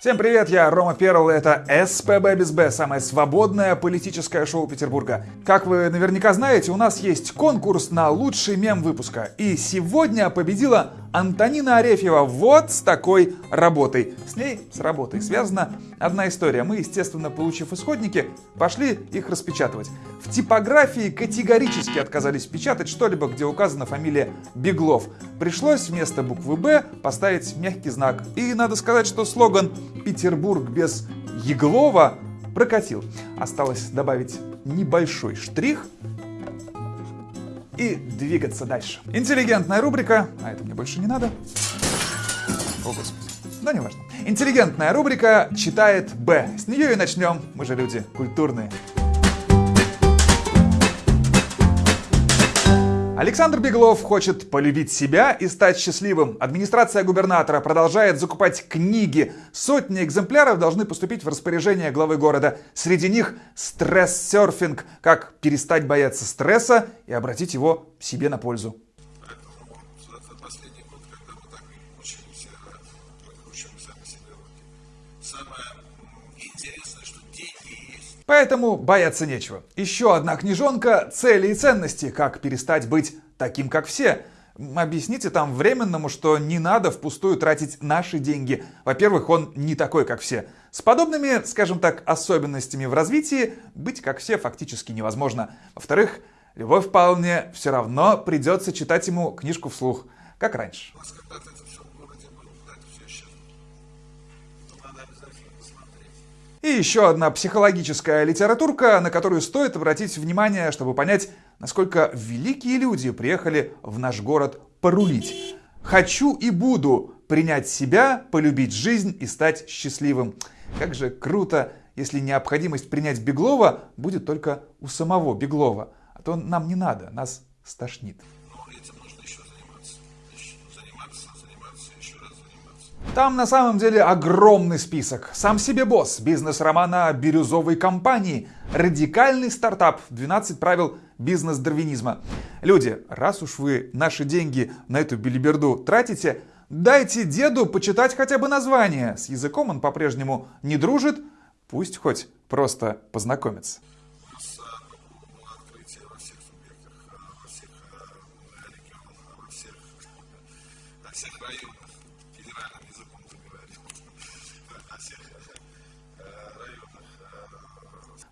Всем привет, я Рома Перл, это СПБ без Б, самое свободное политическое шоу Петербурга. Как вы наверняка знаете, у нас есть конкурс на лучший мем выпуска. И сегодня победила Антонина Арефьева вот с такой работой. С ней, с работой, связана одна история. Мы, естественно, получив исходники, пошли их распечатывать. В типографии категорически отказались печатать что-либо, где указана фамилия Беглов. Пришлось вместо буквы «Б» поставить мягкий знак. И надо сказать, что слоган «Петербург без Еглова» прокатил. Осталось добавить небольшой штрих и двигаться дальше. Интеллигентная рубрика, а это мне больше не надо. О, Господи. Да не важно. Интеллигентная рубрика читает Б. С нее и начнем. Мы же люди культурные. Александр Беглов хочет полюбить себя и стать счастливым. Администрация губернатора продолжает закупать книги. Сотни экземпляров должны поступить в распоряжение главы города. Среди них стресс-серфинг, как перестать бояться стресса и обратить его себе на пользу. Поэтому бояться нечего. Еще одна книжонка «Цели и ценности. Как перестать быть таким, как все». Объясните там временному, что не надо впустую тратить наши деньги. Во-первых, он не такой, как все. С подобными, скажем так, особенностями в развитии быть как все фактически невозможно. Во-вторых, любовь вполне все равно придется читать ему книжку вслух, как раньше. И еще одна психологическая литературка, на которую стоит обратить внимание, чтобы понять, насколько великие люди приехали в наш город порулить. Хочу и буду принять себя, полюбить жизнь и стать счастливым. Как же круто, если необходимость принять Беглова будет только у самого Беглова. А то нам не надо, нас стошнит. Там на самом деле огромный список. Сам себе босс, бизнес-романа бирюзовой компании, радикальный стартап, 12 правил бизнес-дарвинизма. Люди, раз уж вы наши деньги на эту билиберду тратите, дайте деду почитать хотя бы название. С языком он по-прежнему не дружит, пусть хоть просто познакомится.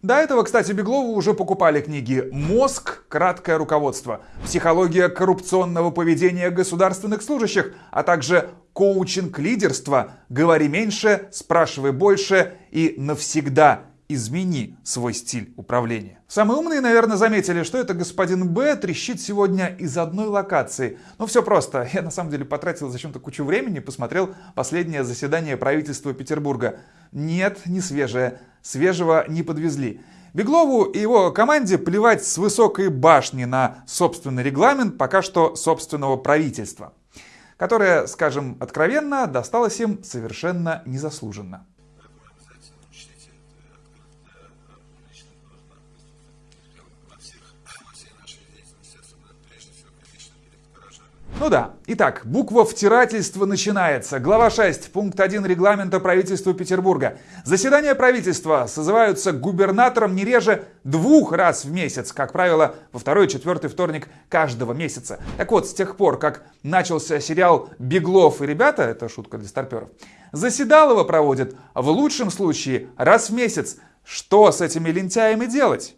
До этого, кстати, Беглову уже покупали книги «Мозг. Краткое руководство», «Психология коррупционного поведения государственных служащих», а также «Коучинг лидерства», «Говори меньше, спрашивай больше» и «Навсегда измени свой стиль управления. Самые умные, наверное, заметили, что это господин Б трещит сегодня из одной локации. Ну все просто. Я на самом деле потратил зачем-то кучу времени, посмотрел последнее заседание правительства Петербурга. Нет, не свежее. Свежего не подвезли. Беглову и его команде плевать с высокой башни на собственный регламент пока что собственного правительства, которое, скажем откровенно, досталось им совершенно незаслуженно. Ну да. Итак, буква втирательства начинается. Глава 6, пункт 1 регламента правительства Петербурга. Заседания правительства созываются губернатором не реже двух раз в месяц, как правило, во второй и четвертый вторник каждого месяца. Так вот, с тех пор, как начался сериал «Беглов и ребята», это шутка для старперов, заседалово проводят в лучшем случае раз в месяц. Что с этими лентяями делать?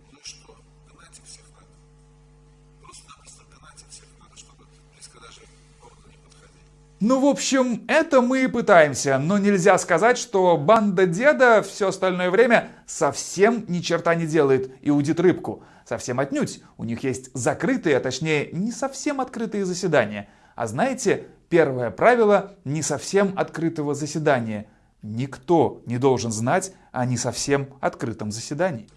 Ну, в общем, это мы и пытаемся, но нельзя сказать, что банда деда все остальное время совсем ни черта не делает и удит рыбку. Совсем отнюдь. У них есть закрытые, а точнее не совсем открытые заседания. А знаете, первое правило не совсем открытого заседания. Никто не должен знать о не совсем открытом заседании.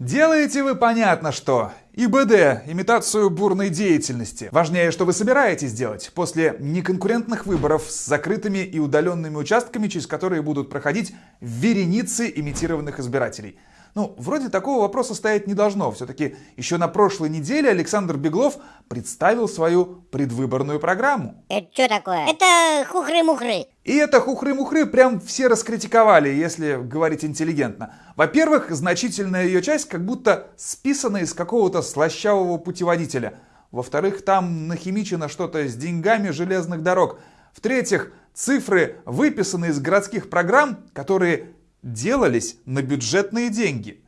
Делаете вы понятно что. ИБД – имитацию бурной деятельности. Важнее, что вы собираетесь делать после неконкурентных выборов с закрытыми и удаленными участками, через которые будут проходить вереницы имитированных избирателей. Ну, вроде такого вопроса стоять не должно. Все-таки еще на прошлой неделе Александр Беглов представил свою предвыборную программу. Это что такое? Это хухры-мухры. И это хухры-мухры прям все раскритиковали, если говорить интеллигентно. Во-первых, значительная ее часть как будто списана из какого-то слащавого путеводителя. Во-вторых, там нахимичено что-то с деньгами железных дорог. В-третьих, цифры выписаны из городских программ, которые делались на бюджетные деньги.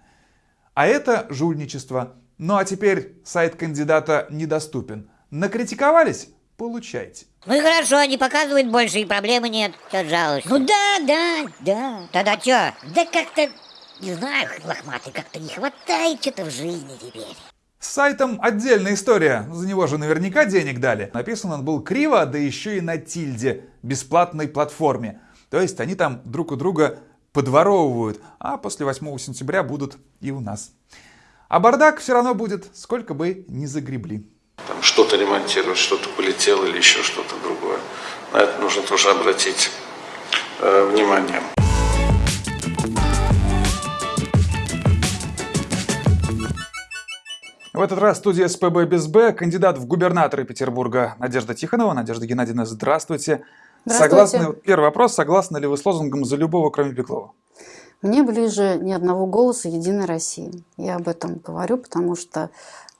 А это жульничество. Ну а теперь сайт кандидата недоступен. Накритиковались? Получайте. Ну и хорошо, не показывают больше, и проблемы нет. Что жалуешься? Ну да, да, да. Тогда что? Да как-то, не знаю, лохматый, как-то не хватает что-то в жизни теперь. С сайтом отдельная история, за него же наверняка денег дали. Написан он был криво, да еще и на тильде, бесплатной платформе. То есть они там друг у друга подворовывают, а после 8 сентября будут и у нас. А бардак все равно будет, сколько бы ни загребли. Там что-то ремонтировать, что-то полетело или еще что-то другое. На это нужно тоже обратить э, внимание. В этот раз студия СПБ без Б, кандидат в губернаторы Петербурга Надежда Тихонова. Надежда Геннадьевна, здравствуйте. Согласны, первый вопрос. Согласны ли вы с лозунгом «За любого, кроме Беглова»? Мне ближе ни одного голоса «Единой России». Я об этом говорю, потому что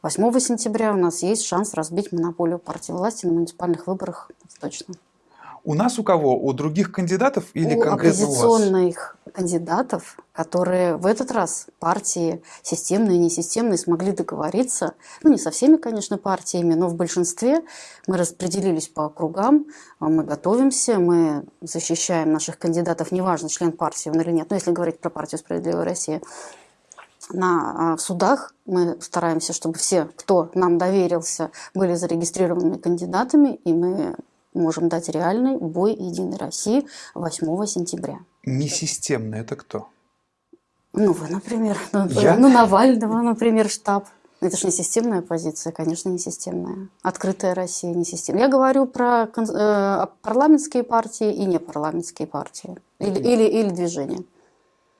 8 сентября у нас есть шанс разбить монополию партии власти на муниципальных выборах. Это точно. У нас у кого? У других кандидатов или у конкретно у вас? оппозиционных кандидатов, которые в этот раз партии системные и несистемные смогли договориться, ну не со всеми, конечно, партиями, но в большинстве мы распределились по округам, а мы готовимся, мы защищаем наших кандидатов, неважно, член партии он или нет, но если говорить про партию «Справедливая Россия», на а, в судах мы стараемся, чтобы все, кто нам доверился, были зарегистрированными кандидатами, и мы можем дать реальный бой Единой России 8 сентября. Несистемно это кто? Ну, вы, например, ну, Я? ну, Навального, например, штаб. Это же не системная позиция, конечно, не системная. Открытая Россия не системная. Я говорю про э, парламентские партии и непарламентские партии. Или, или, или движения.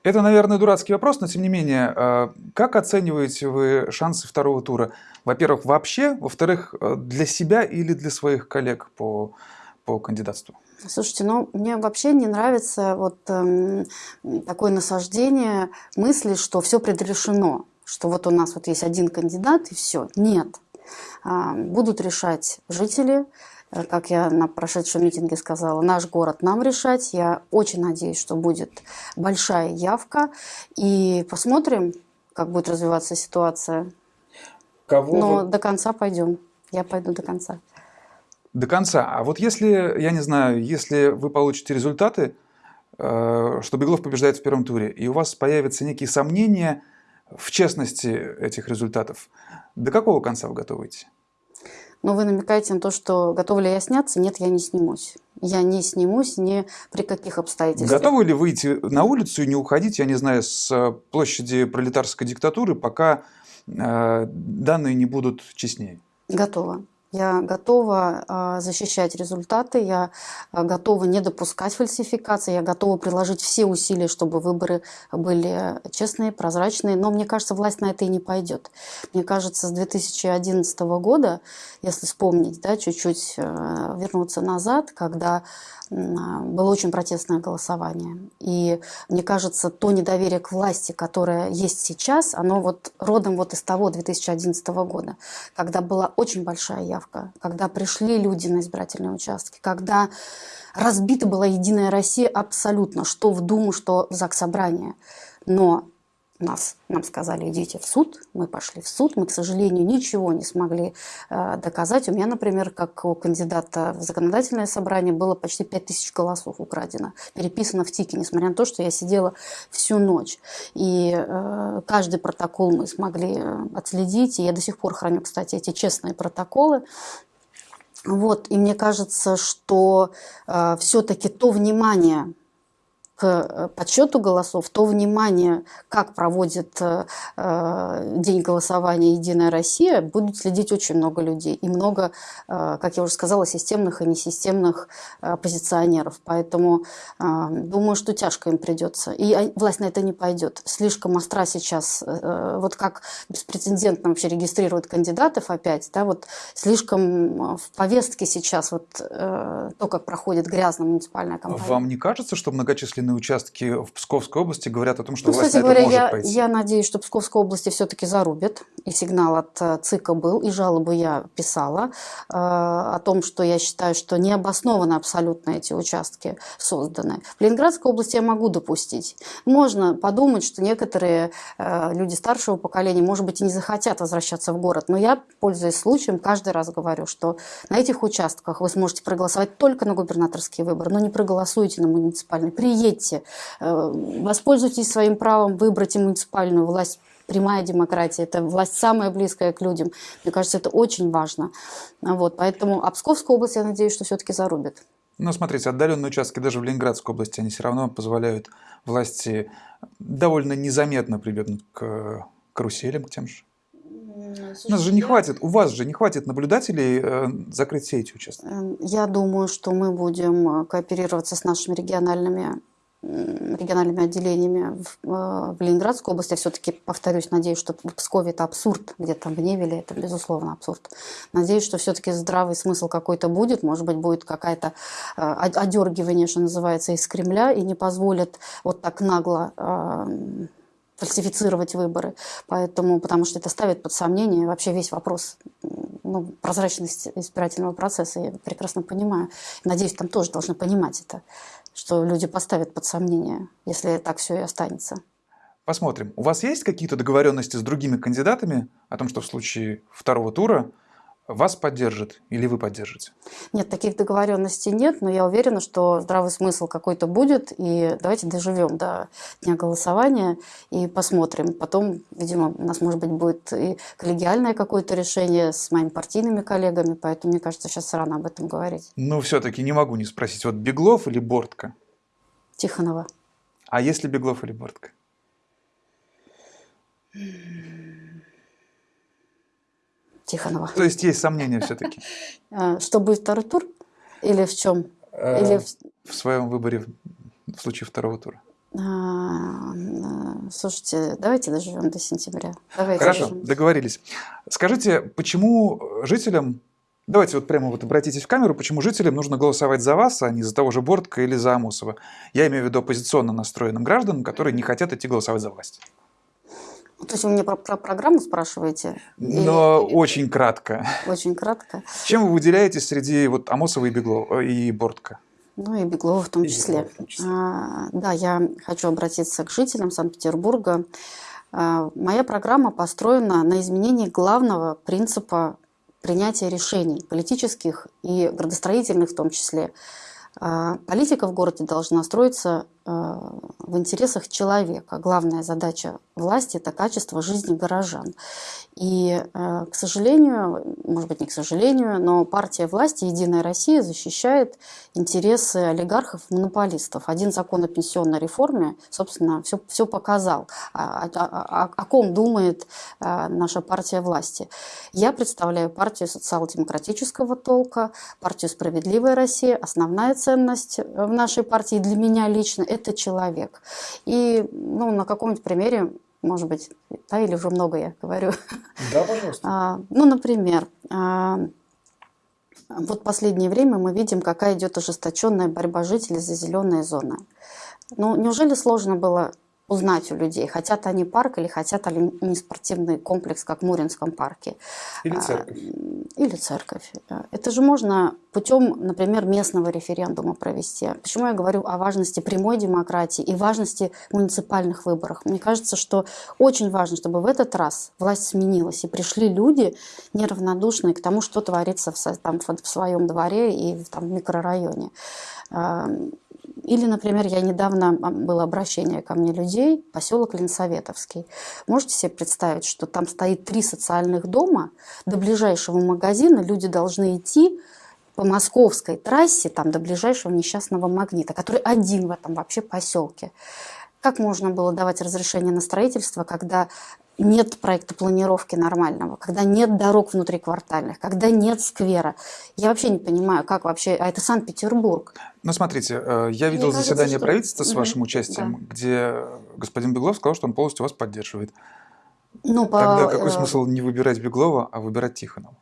Это, наверное, дурацкий вопрос, но тем не менее, э, как оцениваете вы шансы второго тура? Во-первых, вообще, во-вторых, э, для себя или для своих коллег по, по кандидатству? Слушайте, ну мне вообще не нравится вот эм, такое насаждение мысли, что все предрешено, что вот у нас вот есть один кандидат и все. Нет. А, будут решать жители, Э, как я на прошедшем митинге сказала, наш город нам решать. Я очень надеюсь, что будет большая явка. И посмотрим, как будет развиваться ситуация. Кого Но вы- до конца пойдем. Я пойду до конца. До конца. А вот если, я не знаю, если вы получите результаты, э, что Беглов побеждает в первом туре, и у вас появятся некие сомнения в честности этих результатов, до какого конца вы готовы идти? Но вы намекаете на то, что готова ли я сняться? Нет, я не снимусь. Я не снимусь ни при каких обстоятельствах. Готовы ли выйти на улицу и не уходить, я не знаю, с площади пролетарской диктатуры, пока э, данные не будут честнее? Готова. Я готова а, защищать результаты, я а, готова не допускать фальсификации, я готова приложить все усилия, чтобы выборы были честные, прозрачные. Но мне кажется, власть на это и не пойдет. Мне кажется, с 2011 года, если вспомнить, да, чуть-чуть э, вернуться назад, когда а, было очень протестное голосование. И мне кажется, то недоверие к власти, которое есть сейчас, оно вот родом вот из того 2011 года, когда была очень большая явка, когда пришли люди на избирательные участки, когда разбита была Единая Россия абсолютно, что в Думу, что в ЗАГС Собрание. Но нас, нам сказали, идите в суд, мы пошли в суд, мы, к сожалению, ничего не смогли э, доказать. У меня, например, как у кандидата в законодательное собрание было почти 5000 голосов украдено, переписано в ТИКе, несмотря на то, что я сидела всю ночь. И э, каждый протокол мы смогли э, отследить, и я до сих пор храню, кстати, эти честные протоколы. Вот, и мне кажется, что э, все-таки то внимание, к подсчету голосов, то внимание, как проводит день голосования «Единая Россия», будут следить очень много людей. И много, как я уже сказала, системных и несистемных оппозиционеров. Поэтому думаю, что тяжко им придется. И власть на это не пойдет. Слишком остра сейчас, вот как беспрецедентно вообще регистрируют кандидатов опять, да, вот слишком в повестке сейчас вот то, как проходит грязная муниципальная кампания. Вам не кажется, что многочисленные участки в Псковской области говорят о том, что ну, власть кстати на это говоря, может я, пойти? я надеюсь, что Псковской области все-таки зарубят. И сигнал от э, ЦИКа был, и жалобы я писала э, о том, что я считаю, что необоснованно абсолютно эти участки созданы. В Ленинградской области я могу допустить. Можно подумать, что некоторые э, люди старшего поколения, может быть, и не захотят возвращаться в город. Но я, пользуясь случаем, каждый раз говорю, что на этих участках вы сможете проголосовать только на губернаторские выборы, но не проголосуйте на муниципальные. Приедьте, э, воспользуйтесь своим правом выбрать и муниципальную власть. Прямая демократия – это власть самая близкая к людям. Мне кажется, это очень важно. Вот, поэтому Обсковская область, я надеюсь, что все-таки зарубит. Но смотрите, отдаленные участки даже в Ленинградской области, они все равно позволяют власти довольно незаметно прибегнуть к каруселям, к тем же. У нас же не хватит, у вас же не хватит наблюдателей э, закрыть все эти участки. Эм, Я думаю, что мы будем э, кооперироваться с нашими региональными региональными отделениями в, э, в Ленинградской области. Я все-таки, повторюсь, надеюсь, что в Пскове это абсурд, где-то в Невеле это, безусловно, абсурд. Надеюсь, что все-таки здравый смысл какой-то будет, может быть, будет какая-то э, одергивание, что называется, из Кремля, и не позволит вот так нагло э, фальсифицировать выборы. Поэтому, потому что это ставит под сомнение вообще весь вопрос ну, прозрачности избирательного процесса. Я прекрасно понимаю. Надеюсь, там тоже должны понимать это, что люди поставят под сомнение, если так все и останется. Посмотрим. У вас есть какие-то договоренности с другими кандидатами о том, что в случае второго тура вас поддержат или вы поддержите? Нет, таких договоренностей нет, но я уверена, что здравый смысл какой-то будет. И давайте доживем до дня голосования и посмотрим. Потом, видимо, у нас, может быть, будет и коллегиальное какое-то решение с моими партийными коллегами, поэтому, мне кажется, сейчас рано об этом говорить. Но все-таки не могу не спросить, вот Беглов или Бортко? Тихонова. А если Беглов или Бортко? Тихонова. То есть есть сомнения все-таки А, Что будет второй тур? Или в чем? Или в- своем выборе в случае второго тура? А, а, Слушайте, давайте доживем до сентября. Давайте Хорошо, доживем. договорились. Скажите, почему жителям, давайте вот прямо вот обратитесь в камеру, почему жителям нужно голосовать за вас, а не за того же Бортко или за Амосова? Я имею в виду оппозиционно настроенным гражданам, которые не хотят идти голосовать за власть. То есть вы мне про, про программу спрашиваете? Или- Но очень кратко. Очень кратко. Чем вы выделяетесь среди вот Амосова и Беглова и Бортко? Ну и Беглова в том И числе. Беглова в том числе. А, да, я хочу обратиться к жителям Санкт-Петербурга. А, моя программа построена на изменении главного принципа принятия решений, политических и градостроительных в том числе. А, Политика в городе должна строиться в интересах человека. Главная задача власти – это качество жизни горожан. И, э, к сожалению, может быть, не к сожалению, но партия власти «Единая Россия» защищает интересы олигархов-монополистов. Один закон о пенсионной реформе, собственно, все, все показал, о, о- о- о ком думает э, наша партия власти. Я представляю партию социал-демократического толка, партию «Справедливая Россия». Основная ценность в нашей партии для меня лично – это человек. И ну, на каком-нибудь примере может быть, да, или уже много я говорю. Да, пожалуйста. А, ну, например, а, вот в последнее время мы видим, какая идет ожесточенная борьба жителей за зеленые зоны. Ну, неужели сложно было узнать у людей, хотят они парк или хотят они не спортивный комплекс, как в Муринском парке? Или А, церковь. Или церковь. Это же можно путем, например, местного референдума провести. Почему я говорю о важности прямой демократии и важности муниципальных выборов? Мне кажется, что очень важно, чтобы в этот раз власть сменилась и пришли люди неравнодушные к тому, что творится в, там, в своем дворе и в, там, в микрорайоне. Или, например, я недавно а, было обращение ко мне людей, поселок Ленсоветовский. Можете себе представить, что там стоит три социальных дома, до ближайшего магазина люди должны идти по московской трассе, там до ближайшего несчастного магнита, который один в этом вообще поселке. Как можно было давать разрешение на строительство, когда нет проекта планировки нормального, когда нет дорог внутриквартальных, когда нет сквера. Я вообще не понимаю, как вообще... А это Санкт-Петербург. Ну, смотрите, э, я видел кажется, заседание что- правительства с вашим участием, да. где господин Беглов сказал, что он полностью вас поддерживает. Ну, по, Тогда какой э, смысл не выбирать Беглова, а выбирать Тихонова?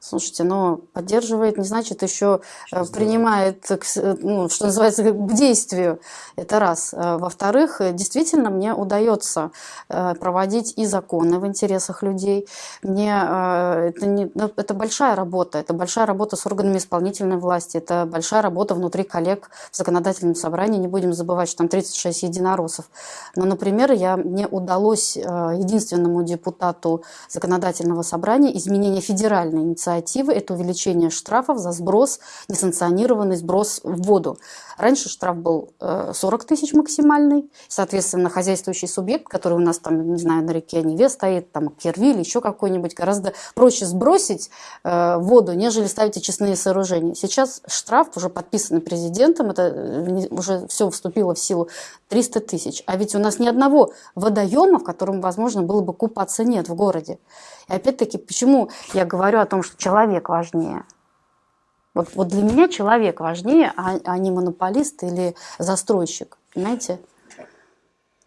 Слушайте, но поддерживает не значит еще э, Что принимает, э, ну, что называется, к действию. Это раз. Э, Во-вторых, действительно мне удается проводить и законы в интересах людей. Мне это, не, ну, это большая работа. Это большая работа с органами исполнительной власти. Это большая работа внутри коллег в законодательном собрании. Не будем забывать, что там 36 единороссов. Но, например, я, мне удалось единственному депутату законодательного собрания изменение федеральной инициативы – это увеличение штрафов за сброс, несанкционированный сброс в воду. Раньше штраф был э, 40 тысяч максимальный, соответственно, хозяйствующий субъект, который у нас там, не знаю, на реке Неве стоит, там Кервиль, еще какой-нибудь, гораздо проще сбросить э, воду, нежели ставить очистные сооружения. Сейчас штраф уже подписан президентом, это э, уже все вступило в силу, 300 тысяч. А ведь у нас ни одного водоема, в котором возможно было бы купаться, нет в городе. И опять-таки, почему я говорю о том, что человек важнее? Вот, вот для меня человек важнее, а, а не монополист или застройщик. Понимаете?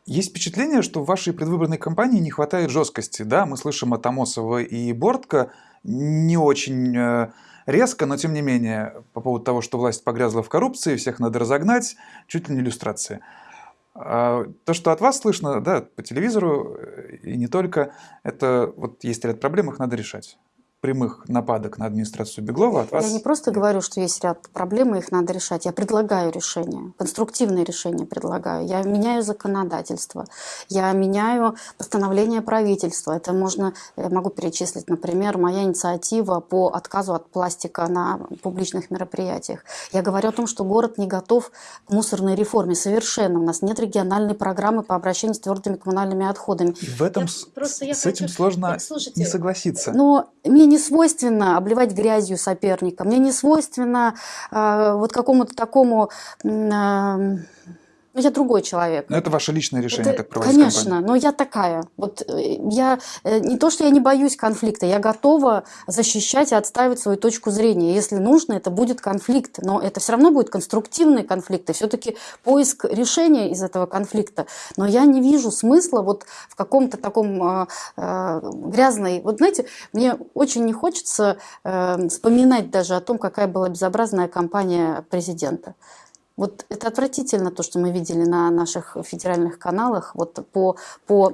Есть впечатление, что в вашей предвыборной кампании не хватает жесткости. Да, мы слышим от Амосова и Бортко не очень э, резко, но тем не менее, по поводу того, что власть погрязла в коррупции, всех надо разогнать, чуть ли не иллюстрация. А, То, что от вас слышно, да, по телевизору э, и не только, это вот есть ряд проблем, их надо решать. Прямых нападок на администрацию Беглова от вас... Я не просто говорю, что есть ряд проблем, и их надо решать. Я предлагаю решения, конструктивные решения предлагаю. Я меняю законодательство, я меняю постановление правительства. Это можно, я могу перечислить, например, моя инициатива по отказу от пластика на публичных мероприятиях. Я говорю о том, что город не готов к мусорной реформе совершенно. У нас нет региональной программы по обращению с твердыми коммунальными отходами. И в этом Я с, просто я с этим хочу- сложно слушайте, не согласиться. но мне не свойственно обливать грязью соперника, мне не свойственно э, вот какому-то такому... э, я другой человек. Но это ваше личное решение, Это- как проводить Конечно, кампанию. но я такая. Вот э, я э, не то, что я не боюсь конфликта, я готова защищать и отстаивать свою точку зрения. Если нужно, это будет конфликт, но это все равно будет конструктивный конфликт, и все-таки поиск решения из этого конфликта. Но я не вижу смысла вот в каком-то таком э, э, грязной... Вот знаете, мне очень не хочется э, вспоминать даже о том, какая была безобразная кампания президента. Вот это отвратительно, то, что мы видели на наших федеральных каналах, вот по, по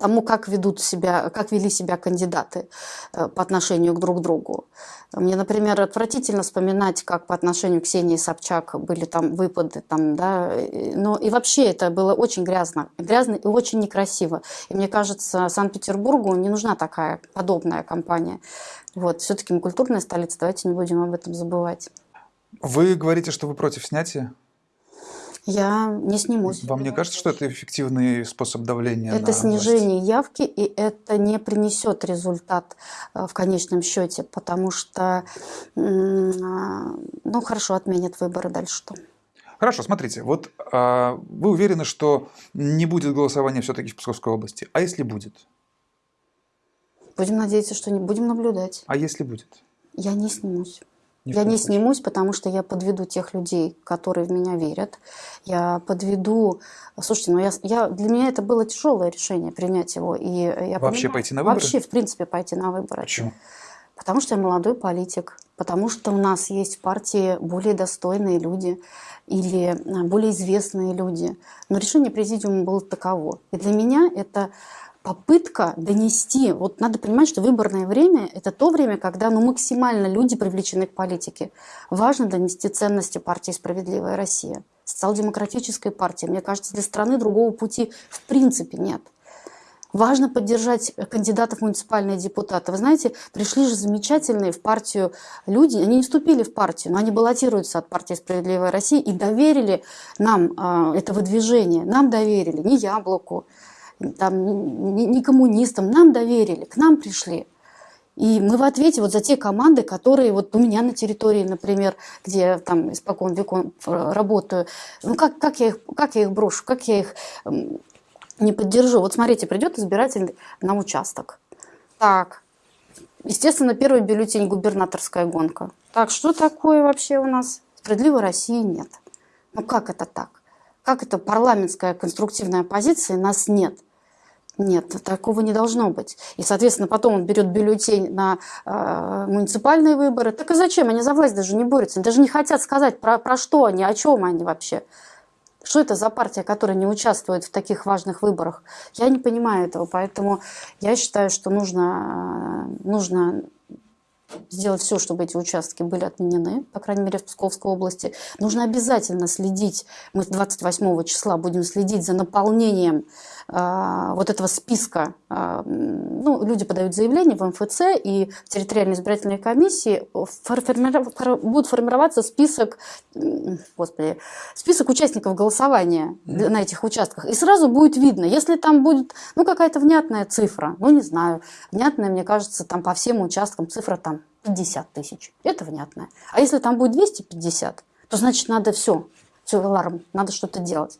тому, как ведут себя, как вели себя кандидаты э, по отношению к друг другу. Мне, например, отвратительно вспоминать, как по отношению к Ксении Собчак были там выпады, там, да, но и вообще это было очень грязно, грязно и очень некрасиво. И мне кажется, Санкт-Петербургу не нужна такая подобная кампания. Вот, все-таки мы культурная столица, давайте не будем об этом забывать. Вы говорите, что вы против снятия. Я не снимусь. Вам не кажется, что это эффективный способ давления Это власть? снижение явки, и это не принесет результат э, в конечном счете, потому что, а, ну хорошо, отменят выборы, дальше что? Хорошо, смотрите, вот а, вы уверены, что не будет голосования все-таки в Псковской области. А если будет? Будем надеяться, что не будем наблюдать. А если будет? Я не снимусь. Ни я не снимусь, потому что я подведу тех людей, которые в меня верят. Я подведу... Слушайте, ну я, я, для меня это было тяжелое решение принять его. И я Вообще понимаю- пойти на выборы? Вообще, в принципе, пойти на выборы. Почему? Потому что я молодой политик, потому что у нас есть в партии более достойные люди или а, более известные люди. Но решение президиума было таково. И для меня это попытка донести. Вот надо понимать, что выборное время – это то время, когда ну, максимально люди привлечены к политике. Важно донести ценности партии «Справедливая Россия», социал-демократической партии. Мне кажется, для страны другого пути в принципе нет. Важно поддержать кандидатов в муниципальные депутаты. Вы знаете, пришли же замечательные в партию люди, они не вступили в партию, но они баллотируются от партии «Справедливая Россия» и доверили нам э, это выдвижение. Нам доверили, не Яблоку, там, не, коммунистам, нам доверили, к нам пришли. И мы в ответе вот за те команды, которые вот у меня на территории, например, где я там испокон веком работаю, ну как, как, я их, как я их брошу, как я их не поддержу. Вот смотрите, придет избиратель на участок. Так, естественно, первый бюллетень губернаторская гонка. Так, что такое вообще у нас? Справедливой России нет. Ну как это так? Как это парламентская конструктивная оппозиция, нас нет? Нет, такого не должно быть. И, соответственно, потом он берет бюллетень на э, муниципальные выборы. Так и зачем? Они за власть даже не борются. Они даже не хотят сказать, про, про что они, о чем они вообще. Что это за партия, которая не участвует в таких важных выборах? Я не понимаю этого, поэтому я считаю, что нужно, нужно сделать все, чтобы эти участки были отменены, по крайней мере, в Псковской области. Нужно обязательно следить, мы 28 числа будем следить за наполнением э, вот этого списка. Э, ну, люди подают заявление в МФЦ, и в территориальной избирательной комиссии форми будет формироваться список, господи, список участников голосования mm. на этих участках. И сразу будет видно, если там будет ну, какая-то внятная цифра, ну, не знаю, внятная, мне кажется, там по всем участкам цифра там 50 тысяч. Это внятно. А если там будет 250, то значит надо все. Все, аларм, надо что-то делать.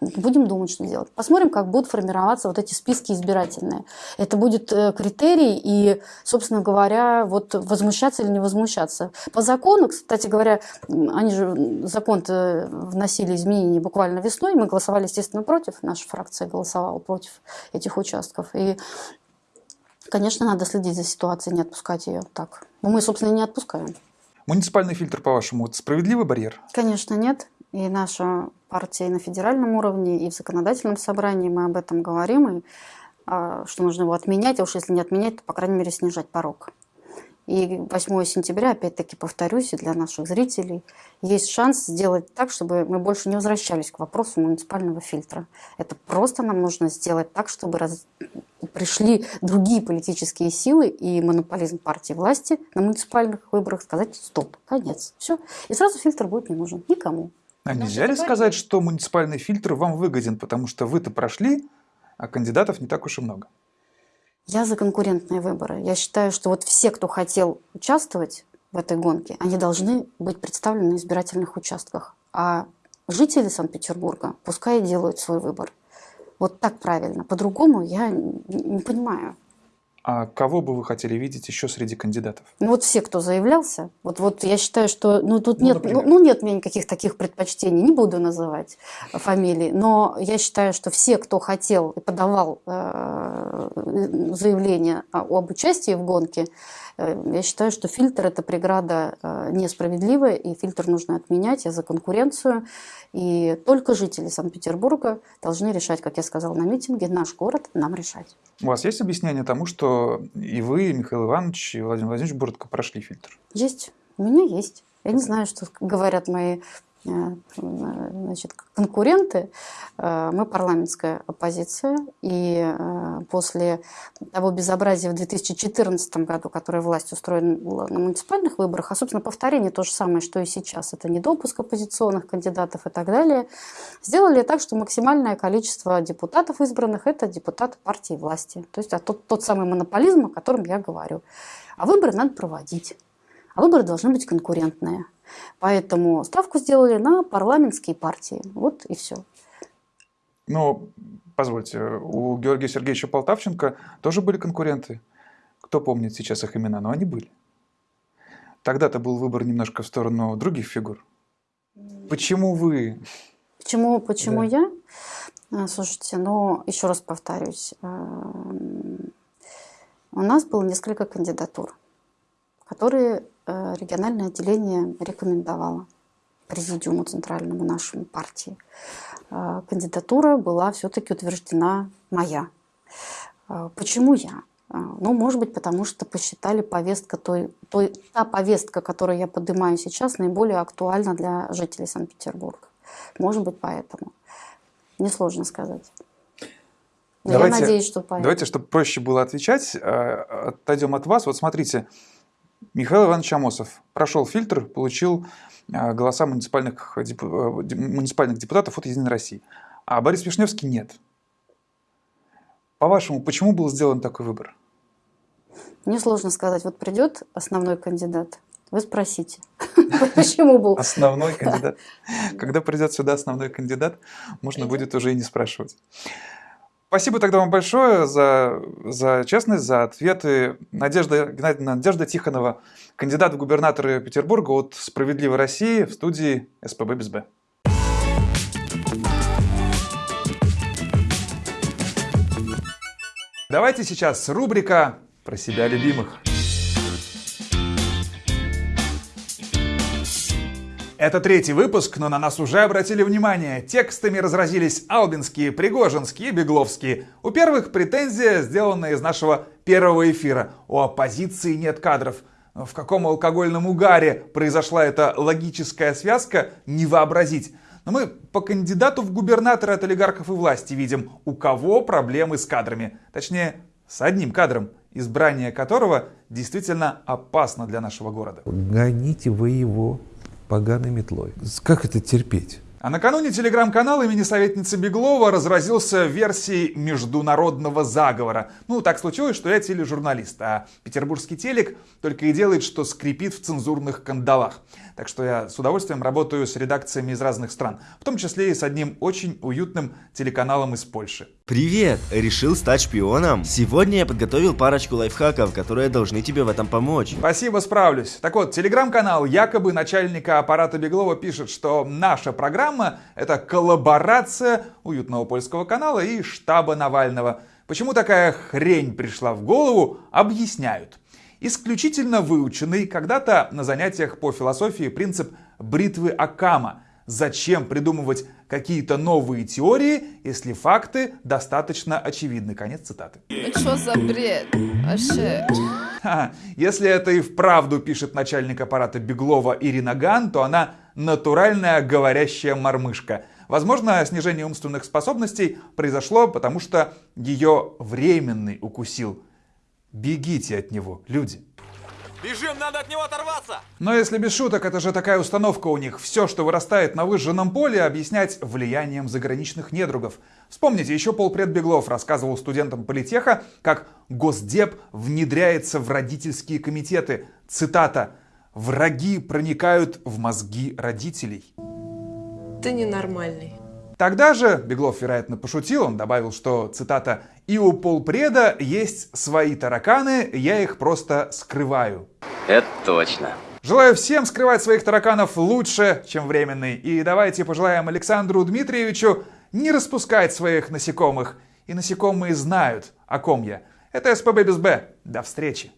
Будем думать, что делать. Посмотрим, как будут формироваться вот эти списки избирательные. Это будет э, критерий и, собственно говоря, вот возмущаться или не возмущаться. По закону, кстати говоря, они же закон вносили изменения буквально весной, мы голосовали, естественно, против, наша фракция голосовала против этих участков. И Конечно, надо следить за ситуацией, не отпускать ее так. Но мы, собственно, не отпускаем. Муниципальный фильтр, по-вашему, справедливый барьер? Конечно, нет. И наша партия и на федеральном уровне, и в законодательном собрании мы об этом говорим, и, а, что нужно его отменять, а уж если не отменять, то, по крайней мере, снижать порог. И 8 сентября, опять-таки повторюсь, и для наших зрителей, есть шанс сделать так, чтобы мы больше не возвращались к вопросу муниципального фильтра. Это просто нам нужно сделать так, чтобы раз... пришли другие политические силы и монополизм партии власти на муниципальных выборах сказать «стоп, конец». Все. И сразу фильтр будет не нужен никому. А нельзя ли сказать, что муниципальный фильтр вам выгоден, потому что вы-то прошли, а кандидатов не так уж и много? Я за конкурентные выборы. Я считаю, что вот все, кто хотел участвовать в этой гонке, они должны быть представлены на избирательных участках. А жители Санкт-Петербурга пускай делают свой выбор. Вот так правильно. По-другому я не понимаю. А кого бы вы хотели видеть еще среди кандидатов? Ну вот все, кто заявлялся. Вот, вот я считаю, что ну, тут ну, нет, ну, ну, нет у меня никаких таких предпочтений, не буду называть фамилии, но я считаю, что все, кто хотел и подавал э, заявление об участии в гонке, Э, я считаю, что фильтр – это преграда э, несправедливая, и фильтр нужно отменять. Я за конкуренцию. И только жители Санкт-Петербурга должны решать, как я сказала на митинге, наш город нам решать. У вас есть объяснение тому, что и вы, и Михаил Иванович, и Владимир Владимирович Буртко прошли фильтр? Есть. У меня есть. Я не знаю, что говорят мои значит, конкуренты. Э, мы парламентская оппозиция, и э, после того безобразия в 2014 году, которое власть устроила на муниципальных выборах, а, собственно, повторение то же самое, что и сейчас, это недопуск оппозиционных кандидатов и так далее, сделали так, что максимальное количество депутатов избранных – это депутаты партии власти. То есть тот, тот самый монополизм, о котором я говорю. А выборы надо проводить. А выборы должны быть конкурентные. Поэтому ставку сделали на парламентские партии. Вот и все. Ну, позвольте, у Георгия Сергеевича Полтавченко тоже были конкуренты. Кто помнит сейчас их имена, но они были. Тогда-то был выбор немножко в сторону других фигур. Почему вы? Почему, почему да. я? А, слушайте, ну, еще раз повторюсь. А, у нас было несколько кандидатур, которые региональное отделение рекомендовало президиуму центральному нашему партии. Э, кандидатура была все-таки утверждена моя. Э, почему я? Ну, может быть, потому что посчитали повестка той, той, та повестка, которую я поднимаю сейчас, наиболее актуальна для жителей Санкт-Петербурга. Может быть, поэтому. Несложно сказать. Но давайте, я надеюсь, что поэтому. Давайте, чтобы проще было отвечать, отойдем от вас. Вот смотрите, Михаил Иванович Амосов прошел фильтр, получил а, голоса муниципальных, э, муниципальных депутатов от Единой России. А Борис Вишневский нет. По-вашему, почему был сделан такой выбор? Мне сложно сказать, вот придет основной кандидат, вы спросите, почему был. Основной кандидат. Когда придет сюда основной кандидат, можно будет уже и не спрашивать. Спасибо тогда вам большое за, за честность, за ответы. Надежда Геннадьевна, Надежда Тихонова, кандидат в губернаторы Петербурга от «Справедливой России» в студии СПБ без Б. Давайте сейчас рубрика про себя любимых. Это третий выпуск, но на нас уже обратили внимание. Текстами разразились Албинские, Пригожинские, Бегловские. У первых претензия, сделанная из нашего первого эфира. У оппозиции нет кадров. В каком алкогольном угаре произошла эта логическая связка, не вообразить. Но мы по кандидату в губернаторы от олигархов и власти видим, у кого проблемы с кадрами. Точнее, с одним кадром, избрание которого действительно опасно для нашего города. Гоните вы его поганой метлой. Как это терпеть? А накануне телеграм-канал имени советницы Беглова разразился версией международного заговора. Ну, так случилось, что я тележурналист, а петербургский телек только и делает, что скрипит в цензурных кандалах. Так что я с удовольствием работаю с редакциями из разных стран, в том числе и с одним очень уютным телеканалом из Польши. Привет! Решил стать шпионом? Сегодня я подготовил парочку лайфхаков, которые должны тебе в этом помочь. Спасибо, справлюсь. Так вот, телеграм-канал якобы начальника аппарата Беглова пишет, что наша программа — это коллаборация уютного польского канала и штаба Навального. Почему такая хрень пришла в голову, объясняют исключительно выученный когда-то на занятиях по философии принцип бритвы Акама. Зачем придумывать какие-то новые теории, если факты достаточно очевидны? Конец цитаты. Это что за бред? Вообще. Если это и вправду пишет начальник аппарата Беглова Ирина Ган, то она натуральная говорящая мормышка. Возможно, снижение умственных способностей произошло, потому что ее временный укусил Бегите от него, люди. Бежим, надо от него оторваться! Но если без шуток, это же такая установка у них. Все, что вырастает на выжженном поле, объяснять влиянием заграничных недругов. Вспомните, еще полпред Беглов рассказывал студентам политеха, как Госдеп внедряется в родительские комитеты. Цитата. «Враги проникают в мозги родителей». Ты ненормальный. Тогда же, Беглов, вероятно, пошутил, он добавил, что, цитата, «И у полпреда есть свои тараканы, я их просто скрываю». Это точно. Желаю всем скрывать своих тараканов лучше, чем временный. И давайте пожелаем Александру Дмитриевичу не распускать своих насекомых. И насекомые знают, о ком я. Это СПБ без Б. До встречи.